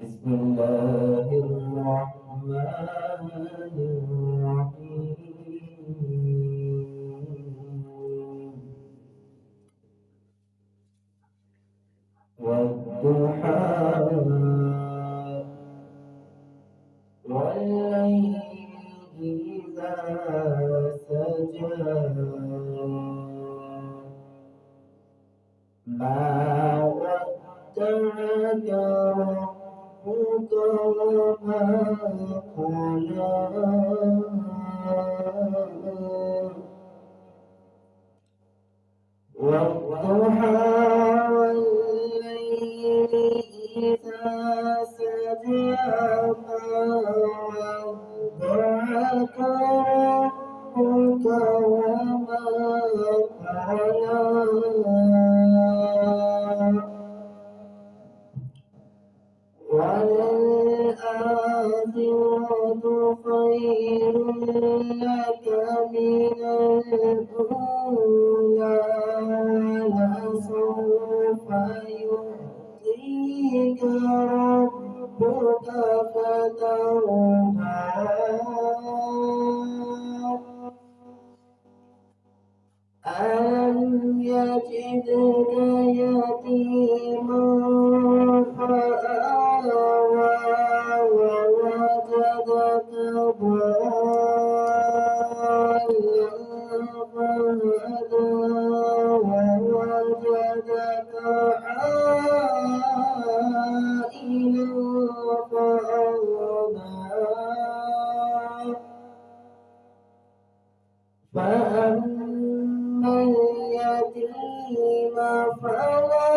بسم الله الرحمن الرحيم. والضحى والليل إذا ما ودعك ربك وما قلى والضحى ربك وما خير لك من الأولى ولسوف يعطيك ربك فترضى يجدك يتيما فآوى ووجدك ضالا فهدى ووجدك عائلا فأغنى فأما اليتيم فلا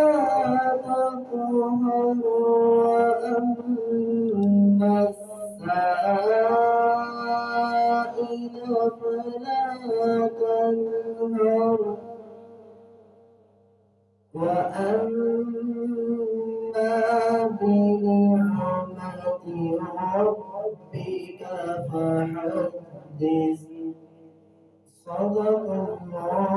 تقهر وأما السائل فلا تنهر وأما بنعمة ربك فحدث صدق الله